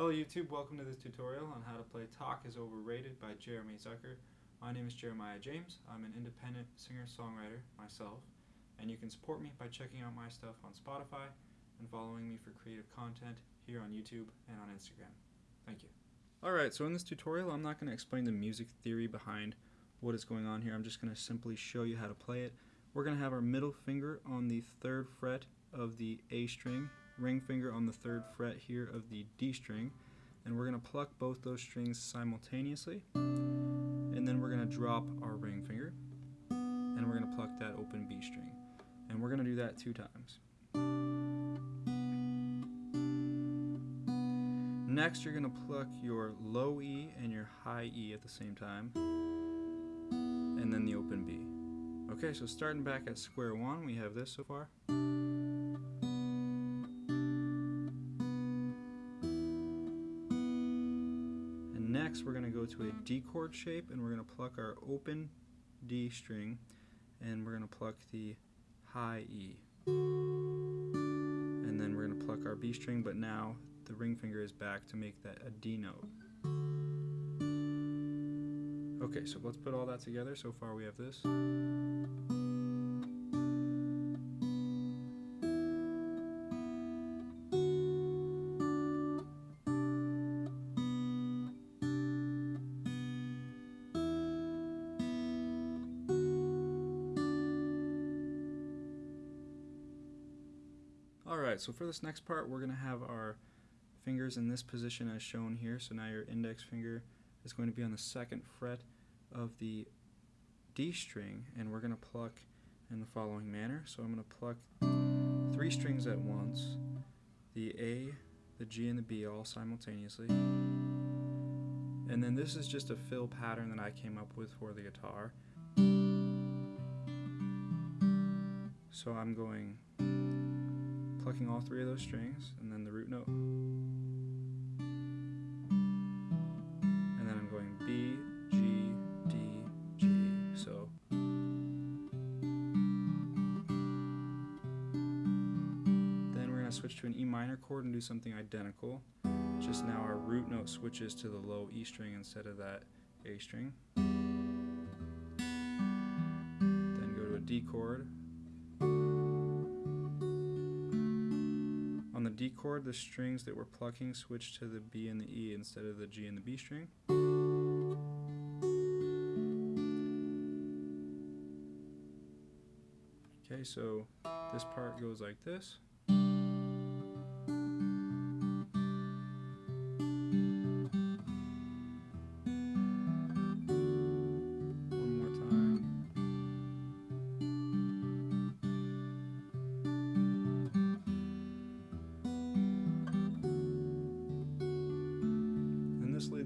Hello YouTube, welcome to this tutorial on how to play Talk is Overrated by Jeremy Zucker. My name is Jeremiah James. I'm an independent singer-songwriter myself, and you can support me by checking out my stuff on Spotify and following me for creative content here on YouTube and on Instagram. Thank you. Alright, so in this tutorial I'm not going to explain the music theory behind what is going on here. I'm just going to simply show you how to play it. We're going to have our middle finger on the third fret of the A string ring finger on the third fret here of the D string and we're going to pluck both those strings simultaneously and then we're going to drop our ring finger and we're going to pluck that open B string and we're going to do that two times. Next you're going to pluck your low E and your high E at the same time and then the open B. Okay, so starting back at square one, we have this so far. Next we're going to go to a D chord shape and we're going to pluck our open D string and we're going to pluck the high E. And then we're going to pluck our B string but now the ring finger is back to make that a D note. Okay, so let's put all that together. So far we have this. Alright, so for this next part we're going to have our fingers in this position as shown here. So now your index finger is going to be on the second fret of the D string and we're going to pluck in the following manner. So I'm going to pluck three strings at once, the A, the G, and the B all simultaneously. And then this is just a fill pattern that I came up with for the guitar. So I'm going plucking all three of those strings and then the root note. And then I'm going B, G, D, G. So then we're going to switch to an E minor chord and do something identical. Just now our root note switches to the low E string instead of that A string. Then go to a D chord D chord, the strings that we're plucking switch to the B and the E instead of the G and the B string. Okay, so this part goes like this.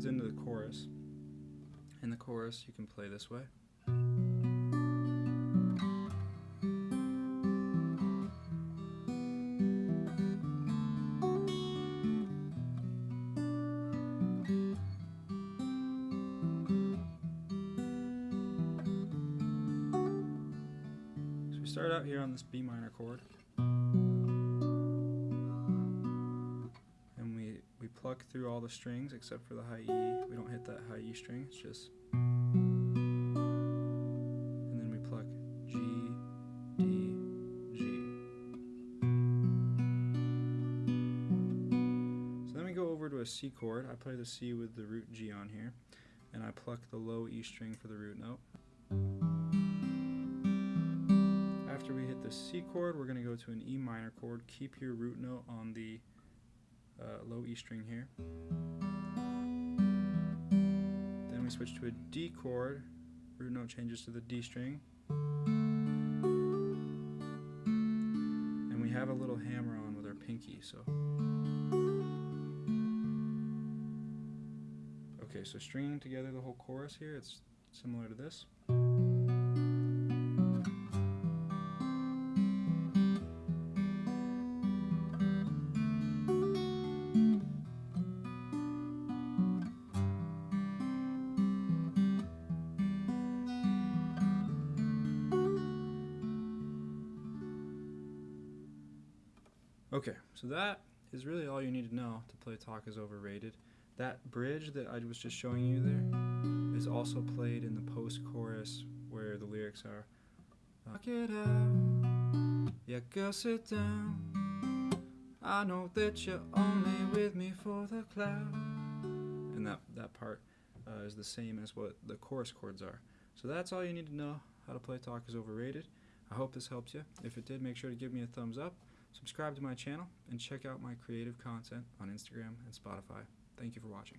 Leads into the chorus. In the chorus, you can play this way. Start out here on this B minor chord. Through all the strings except for the high E. We don't hit that high E string, it's just. And then we pluck G, D, G. So then we go over to a C chord. I play the C with the root G on here, and I pluck the low E string for the root note. After we hit the C chord, we're going to go to an E minor chord. Keep your root note on the uh, low E string here. Then we switch to a D chord, root note changes to the D string. And we have a little hammer on with our pinky, so. Okay, so stringing together the whole chorus here, it's similar to this. Okay, so that is really all you need to know to play Talk is Overrated. That bridge that I was just showing you there is also played in the post chorus where the lyrics are Knock it out, yeah, girl, sit down. I know that you're only with me for the cloud. And that, that part uh, is the same as what the chorus chords are. So that's all you need to know how to play Talk is Overrated. I hope this helped you. If it did, make sure to give me a thumbs up, subscribe to my channel, and check out my creative content on Instagram and Spotify. Thank you for watching.